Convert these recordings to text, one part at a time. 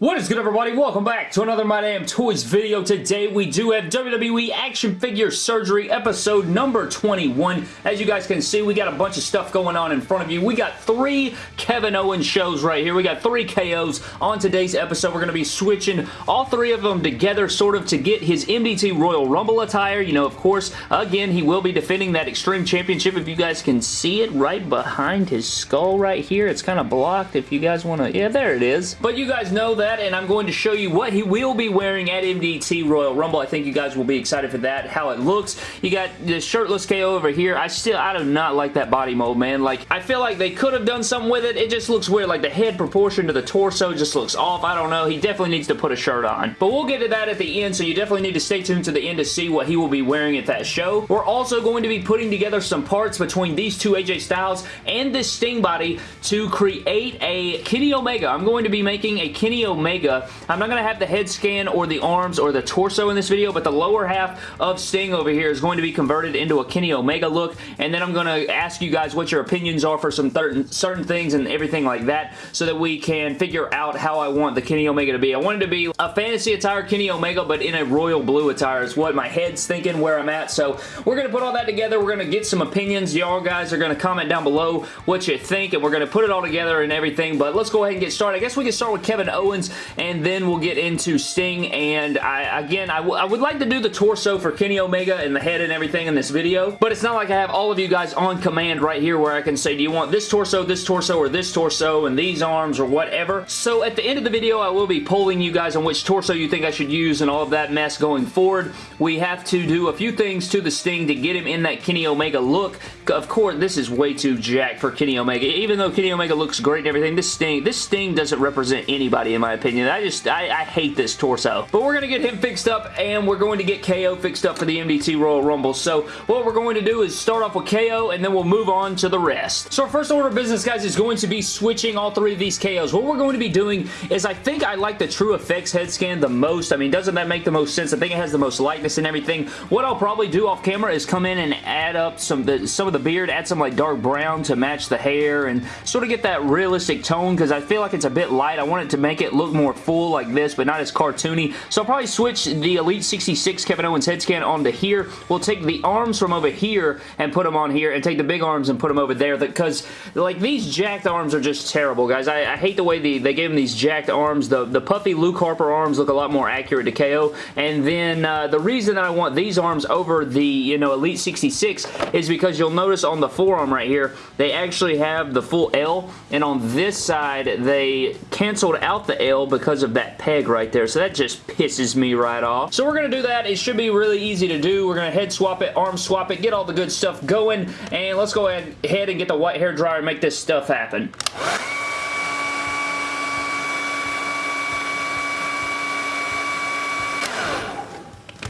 What is good everybody? Welcome back to another My Damn Toys video. Today we do have WWE Action Figure Surgery episode number 21. As you guys can see, we got a bunch of stuff going on in front of you. We got three Kevin Owens shows right here. We got three KOs on today's episode. We're going to be switching all three of them together sort of to get his MDT Royal Rumble attire. You know, of course, again, he will be defending that Extreme Championship. If you guys can see it right behind his skull right here. It's kind of blocked if you guys want to... Yeah, there it is. But you guys know that that and I'm going to show you what he will be wearing at MDT Royal Rumble. I think you guys will be excited for that, how it looks. You got the shirtless KO over here. I still, I do not like that body mold, man. Like, I feel like they could have done something with it. It just looks weird. Like, the head proportion to the torso just looks off. I don't know. He definitely needs to put a shirt on. But we'll get to that at the end, so you definitely need to stay tuned to the end to see what he will be wearing at that show. We're also going to be putting together some parts between these two AJ Styles and this Sting body to create a Kenny Omega. I'm going to be making a Kenny Omega Omega. I'm not going to have the head scan or the arms or the torso in this video, but the lower half of Sting over here is going to be converted into a Kenny Omega look, and then I'm going to ask you guys what your opinions are for some certain things and everything like that so that we can figure out how I want the Kenny Omega to be. I want it to be a fantasy attire Kenny Omega, but in a royal blue attire is what my head's thinking where I'm at, so we're going to put all that together. We're going to get some opinions. Y'all guys are going to comment down below what you think, and we're going to put it all together and everything, but let's go ahead and get started. I guess we can start with Kevin Owens and then we'll get into Sting, and I again, I, would like to do the torso for Kenny Omega and the head and everything in this video, but it's not like I have all of you guys on command right here where I can say, do you want this torso, this torso, or this torso, and these arms, or whatever. So at the end of the video, I will be polling you guys on which torso you think I should use and all of that mess going forward. We have to do a few things to the Sting to get him in that Kenny Omega look. Of course, this is way too jacked for Kenny Omega. Even though Kenny Omega looks great and everything, this Sting, this Sting doesn't represent anybody in my opinion. I just, I, I hate this torso. But we're going to get him fixed up and we're going to get KO fixed up for the MDT Royal Rumble. So what we're going to do is start off with KO and then we'll move on to the rest. So our first order of business, guys, is going to be switching all three of these KOs. What we're going to be doing is I think I like the TrueFX head scan the most. I mean, doesn't that make the most sense? I think it has the most likeness and everything. What I'll probably do off camera is come in and add up some, the, some of the beard, add some like dark brown to match the hair and sort of get that realistic tone because I feel like it's a bit light. I want it to make it look more full like this, but not as cartoony. So I'll probably switch the Elite 66 Kevin Owens head scan onto here. We'll take the arms from over here and put them on here and take the big arms and put them over there because like these jacked arms are just terrible, guys. I, I hate the way the, they gave them these jacked arms. The, the puffy Luke Harper arms look a lot more accurate to KO. And then uh, the reason that I want these arms over the, you know, Elite 66 is because you'll notice on the forearm right here, they actually have the full L. And on this side, they canceled out the L because of that peg right there. So that just pisses me right off. So we're going to do that. It should be really easy to do. We're going to head swap it, arm swap it, get all the good stuff going. And let's go ahead head and get the white hair dryer and make this stuff happen.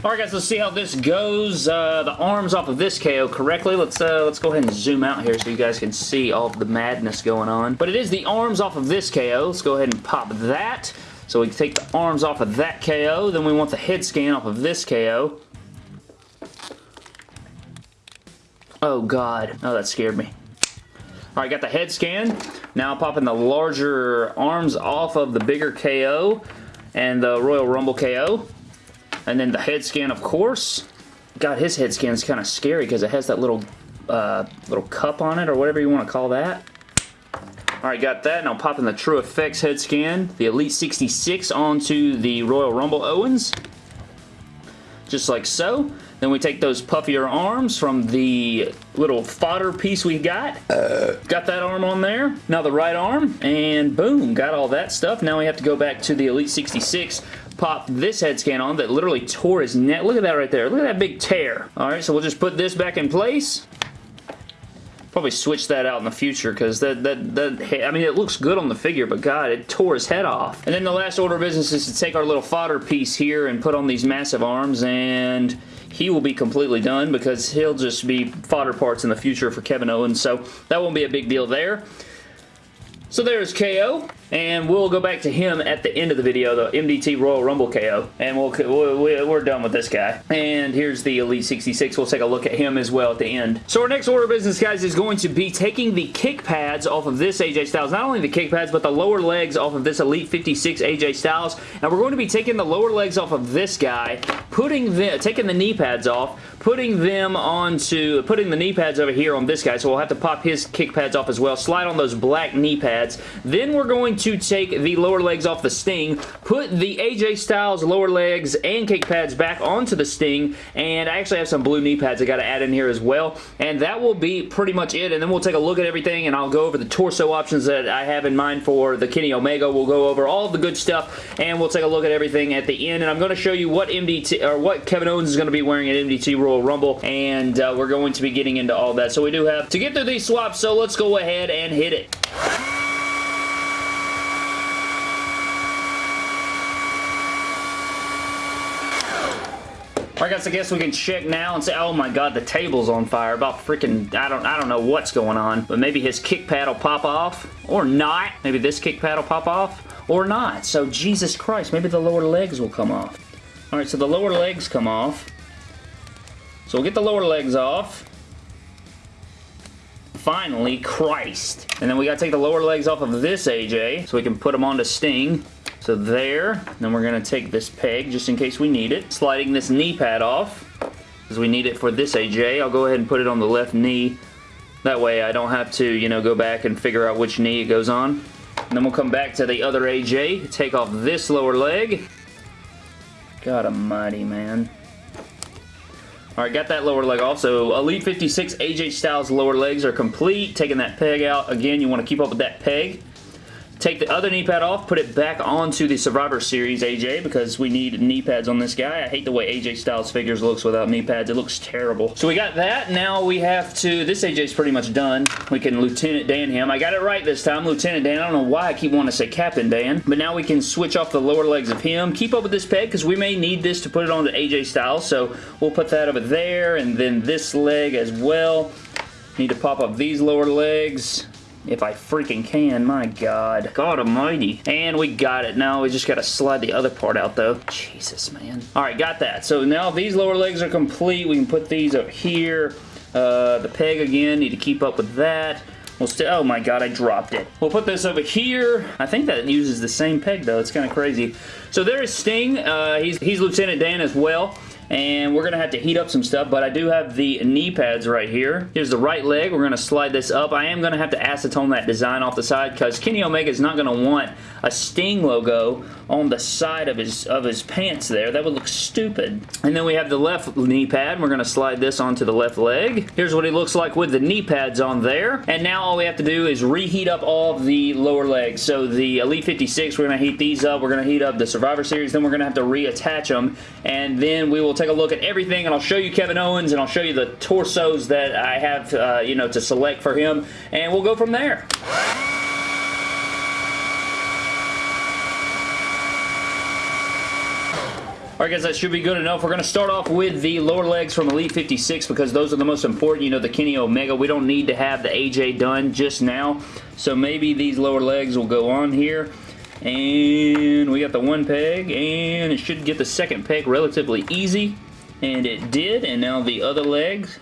Alright guys, let's see how this goes. Uh, the arms off of this KO correctly. Let's uh, let's go ahead and zoom out here so you guys can see all the madness going on. But it is the arms off of this KO. Let's go ahead and pop that. So we take the arms off of that KO. Then we want the head scan off of this KO. Oh god. Oh, that scared me. Alright, got the head scan. Now popping the larger arms off of the bigger KO and the Royal Rumble KO. And then the head scan, of course. God, his head scan is kind of scary because it has that little uh, little cup on it or whatever you want to call that. Alright, got that. Now popping the TrueFX head scan, the Elite 66 onto the Royal Rumble Owens. Just like so. Then we take those puffier arms from the little fodder piece we got. Uh. Got that arm on there. Now the right arm, and boom, got all that stuff. Now we have to go back to the Elite 66 pop this head scan on that literally tore his neck. Look at that right there. Look at that big tear. Alright, so we'll just put this back in place. Probably switch that out in the future because that, that, that, I mean, it looks good on the figure, but God, it tore his head off. And then the last order of business is to take our little fodder piece here and put on these massive arms and he will be completely done because he'll just be fodder parts in the future for Kevin Owens, so that won't be a big deal there. So there's KO. And we'll go back to him at the end of the video, the MDT Royal Rumble KO. And we'll, we're done with this guy. And here's the Elite 66. We'll take a look at him as well at the end. So our next order of business, guys, is going to be taking the kick pads off of this AJ Styles. Not only the kick pads, but the lower legs off of this Elite 56 AJ Styles. And we're going to be taking the lower legs off of this guy, putting the, taking the knee pads off, putting them onto, putting the knee pads over here on this guy. So we'll have to pop his kick pads off as well. Slide on those black knee pads. Then we're going to take the lower legs off the Sting, put the AJ Styles lower legs and kick pads back onto the Sting, and I actually have some blue knee pads I got to add in here as well, and that will be pretty much it, and then we'll take a look at everything, and I'll go over the torso options that I have in mind for the Kenny Omega. We'll go over all the good stuff, and we'll take a look at everything at the end, and I'm going to show you what MDT, or what Kevin Owens is going to be wearing at MDT Royal Rumble, and uh, we're going to be getting into all that. So we do have to get through these swaps, so let's go ahead and hit it. Alright guys, I guess we can check now and say, oh my god, the table's on fire. About freaking, I don't, I don't know what's going on. But maybe his kick pad will pop off. Or not. Maybe this kick pad will pop off. Or not. So, Jesus Christ, maybe the lower legs will come off. Alright, so the lower legs come off. So we'll get the lower legs off. Finally, Christ. And then we gotta take the lower legs off of this AJ so we can put them onto Sting. So there. Then we're to take this peg just in case we need it. Sliding this knee pad off because we need it for this AJ. I'll go ahead and put it on the left knee. That way I don't have to, you know, go back and figure out which knee it goes on. And then we'll come back to the other AJ, take off this lower leg. God almighty, man. Alright, got that lower leg off. So Elite 56 AJ Styles lower legs are complete. Taking that peg out. Again, you want to keep up with that peg. Take the other knee pad off, put it back onto the Survivor Series AJ because we need knee pads on this guy. I hate the way AJ Styles figures looks without knee pads. It looks terrible. So we got that. Now we have to... This AJ's pretty much done. We can Lieutenant Dan him. I got it right this time, Lieutenant Dan. I don't know why I keep wanting to say Captain Dan. But now we can switch off the lower legs of him. Keep up with this peg because we may need this to put it on to AJ Styles. So we'll put that over there and then this leg as well. Need to pop up these lower legs. If I freaking can, my god. God almighty. And we got it. Now we just got to slide the other part out though. Jesus, man. Alright, got that. So now these lower legs are complete. We can put these up here. Uh, the peg again, need to keep up with that. We'll still, oh my god, I dropped it. We'll put this over here. I think that uses the same peg though. It's kind of crazy. So there is Sting. Uh, he's, he's Lieutenant Dan as well and we're going to have to heat up some stuff, but I do have the knee pads right here. Here's the right leg. We're going to slide this up. I am going to have to acetone that design off the side because Kenny Omega is not going to want a Sting logo on the side of his of his pants there. That would look stupid. And then we have the left knee pad. We're going to slide this onto the left leg. Here's what he looks like with the knee pads on there. And now all we have to do is reheat up all the lower legs. So the Elite 56, we're going to heat these up. We're going to heat up the Survivor Series. Then we're going to have to reattach them. And then we will take a look at everything and I'll show you Kevin Owens and I'll show you the torsos that I have, uh, you know, to select for him and we'll go from there. Alright guys, that should be good enough. We're going to start off with the lower legs from Elite 56 because those are the most important. You know, the Kenny Omega. We don't need to have the AJ done just now. So maybe these lower legs will go on here. And we got the one peg, and it should get the second peg relatively easy. And it did, and now the other legs.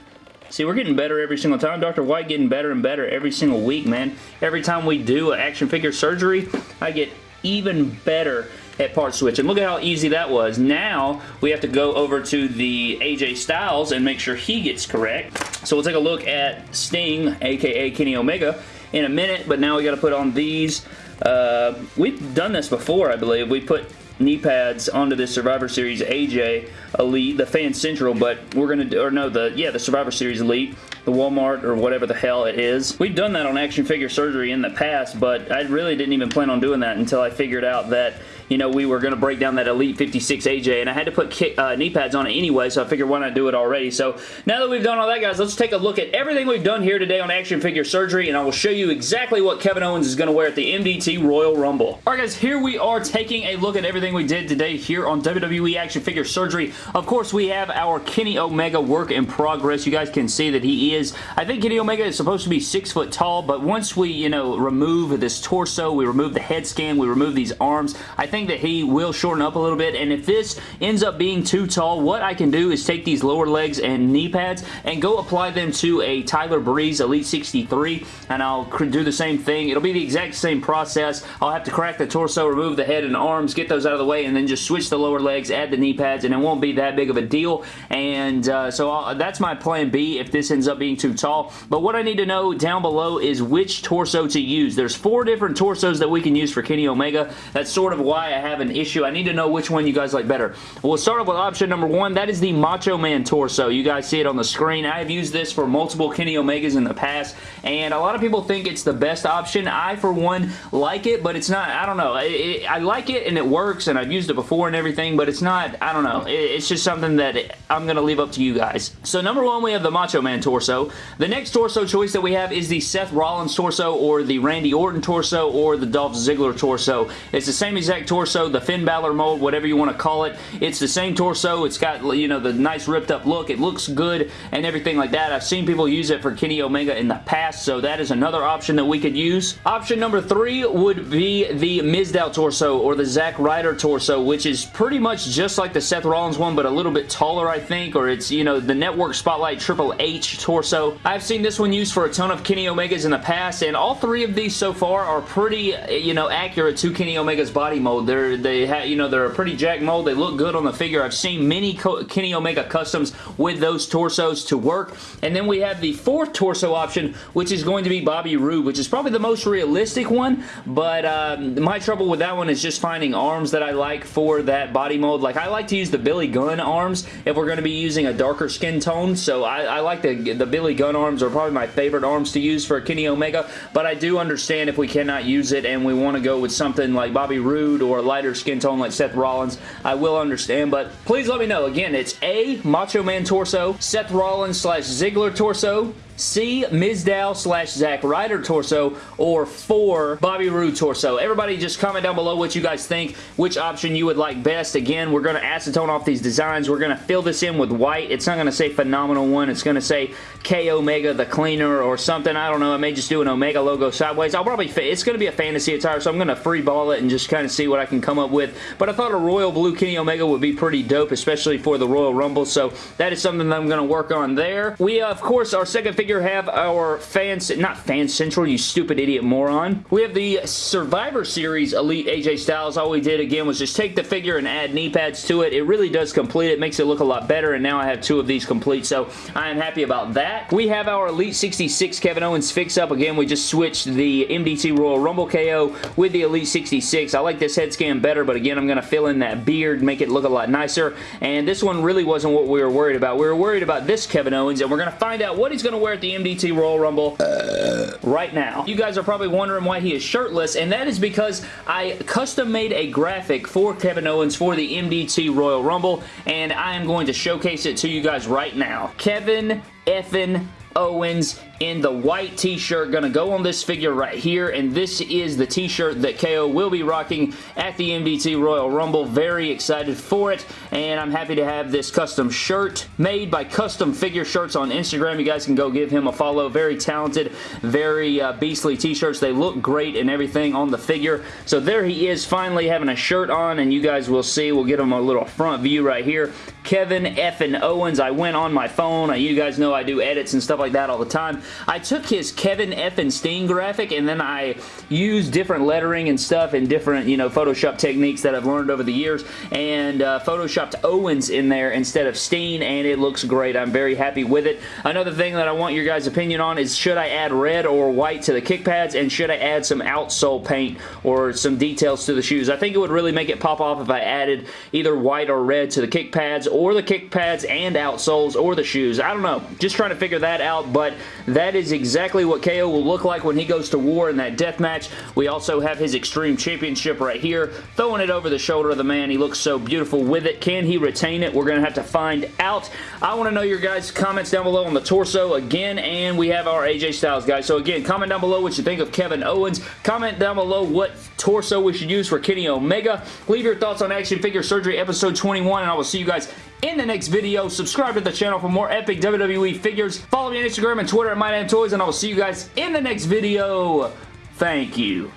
See, we're getting better every single time. Dr. White getting better and better every single week, man. Every time we do an action figure surgery, I get even better at part switch. And look at how easy that was. Now, we have to go over to the AJ Styles and make sure he gets correct. So we'll take a look at Sting, aka Kenny Omega, in a minute, but now we got to put on these uh, we've done this before, I believe. We put knee pads onto this Survivor Series AJ Elite, the Fan Central, but we're going to or no, the, yeah, the Survivor Series Elite, the Walmart or whatever the hell it is. We've done that on action figure surgery in the past, but I really didn't even plan on doing that until I figured out that you know, we were going to break down that Elite 56 AJ, and I had to put kick, uh, knee pads on it anyway, so I figured why not do it already. So now that we've done all that, guys, let's take a look at everything we've done here today on Action Figure Surgery, and I will show you exactly what Kevin Owens is going to wear at the MDT Royal Rumble. Alright guys, here we are taking a look at everything we did today here on WWE Action Figure Surgery. Of course, we have our Kenny Omega work in progress. You guys can see that he is, I think Kenny Omega is supposed to be six foot tall, but once we, you know, remove this torso, we remove the head scan, we remove these arms, I think that he will shorten up a little bit, and if this ends up being too tall, what I can do is take these lower legs and knee pads and go apply them to a Tyler Breeze Elite 63, and I'll do the same thing. It'll be the exact same process. I'll have to crack the torso, remove the head and arms, get those out of the way, and then just switch the lower legs, add the knee pads, and it won't be that big of a deal, and uh, so I'll, that's my plan B if this ends up being too tall, but what I need to know down below is which torso to use. There's four different torsos that we can use for Kenny Omega. That's sort of why I have an issue. I need to know which one you guys like better. We'll start off with option number one. That is the Macho Man torso. You guys see it on the screen. I have used this for multiple Kenny Omegas in the past, and a lot of people think it's the best option. I, for one, like it, but it's not, I don't know. It, it, I like it, and it works, and I've used it before and everything, but it's not, I don't know. It, it's just something that I'm going to leave up to you guys. So, number one, we have the Macho Man torso. The next torso choice that we have is the Seth Rollins torso, or the Randy Orton torso, or the Dolph Ziggler torso. It's the same exact torso, the Finn Balor mold, whatever you want to call it. It's the same torso. It's got, you know, the nice ripped up look. It looks good and everything like that. I've seen people use it for Kenny Omega in the past, so that is another option that we could use. Option number three would be the Mizdow torso or the Zack Ryder torso, which is pretty much just like the Seth Rollins one, but a little bit taller, I think, or it's, you know, the Network Spotlight Triple H torso. I've seen this one used for a ton of Kenny Omegas in the past, and all three of these so far are pretty, you know, accurate to Kenny Omega's body mold. They're, they have, you know, they're a pretty jack mold. They look good on the figure. I've seen many Kenny Omega customs with those torsos to work. And then we have the fourth torso option, which is going to be Bobby Roode, which is probably the most realistic one, but um, my trouble with that one is just finding arms that I like for that body mold. Like, I like to use the Billy Gunn arms if we're going to be using a darker skin tone, so I, I like the, the Billy Gunn arms are probably my favorite arms to use for Kenny Omega, but I do understand if we cannot use it and we want to go with something like Bobby Roode or a lighter skin tone like Seth Rollins, I will understand, but please let me know. Again, it's A, Macho Man Torso, Seth Rollins slash Ziggler Torso, C, Mizdow slash Zack Ryder torso, or 4, Bobby Roode torso. Everybody just comment down below what you guys think, which option you would like best. Again, we're going to acetone off these designs. We're going to fill this in with white. It's not going to say Phenomenal One. It's going to say K Omega the Cleaner or something. I don't know. I may just do an Omega logo sideways. I'll probably, it's going to be a fantasy attire, so I'm going to free ball it and just kind of see what I can come up with. But I thought a Royal Blue Kenny Omega would be pretty dope, especially for the Royal Rumble, so that is something that I'm going to work on there. We, uh, of course, our second figure figure have our fans, not Fan Central, you stupid idiot moron. We have the Survivor Series Elite AJ Styles. All we did again was just take the figure and add knee pads to it. It really does complete it, makes it look a lot better, and now I have two of these complete, so I am happy about that. We have our Elite 66 Kevin Owens fix-up. Again, we just switched the MDT Royal Rumble KO with the Elite 66. I like this head scan better, but again, I'm going to fill in that beard, make it look a lot nicer, and this one really wasn't what we were worried about. We were worried about this Kevin Owens, and we're going to find out what he's going to wear the MDT Royal Rumble uh, right now. You guys are probably wondering why he is shirtless, and that is because I custom made a graphic for Kevin Owens for the MDT Royal Rumble, and I am going to showcase it to you guys right now. Kevin effin Owens in the white t-shirt. Going to go on this figure right here, and this is the t-shirt that KO will be rocking at the MDT Royal Rumble. Very excited for it, and I'm happy to have this custom shirt made by Custom Figure Shirts on Instagram. You guys can go give him a follow. Very talented, very uh, beastly t-shirts. They look great and everything on the figure. So there he is, finally having a shirt on, and you guys will see. We'll get him a little front view right here. Kevin F. and Owens. I went on my phone. You guys know I do edits and stuff like that all the time. I took his Kevin effin Steen graphic and then I used different lettering and stuff and different, you know, Photoshop techniques that I've learned over the years and uh, Photoshopped Owens in there instead of Steen and it looks great. I'm very happy with it. Another thing that I want your guys' opinion on is should I add red or white to the kick pads and should I add some outsole paint or some details to the shoes? I think it would really make it pop off if I added either white or red to the kick pads or the kick pads and outsoles or the shoes. I don't know. Just trying to figure that out, but that that is exactly what KO will look like when he goes to war in that death match. We also have his Extreme Championship right here, throwing it over the shoulder of the man. He looks so beautiful with it. Can he retain it? We're going to have to find out. I want to know your guys' comments down below on the torso again, and we have our AJ Styles, guys. So again, comment down below what you think of Kevin Owens. Comment down below what torso we should use for Kenny Omega. Leave your thoughts on Action Figure Surgery episode 21, and I will see you guys in the next video. Subscribe to the channel for more epic WWE figures. Follow me on Instagram and Twitter at MyDamnToys, and I will see you guys in the next video. Thank you.